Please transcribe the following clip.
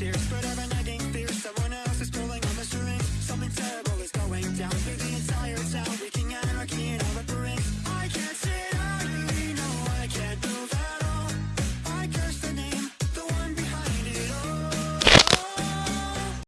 here.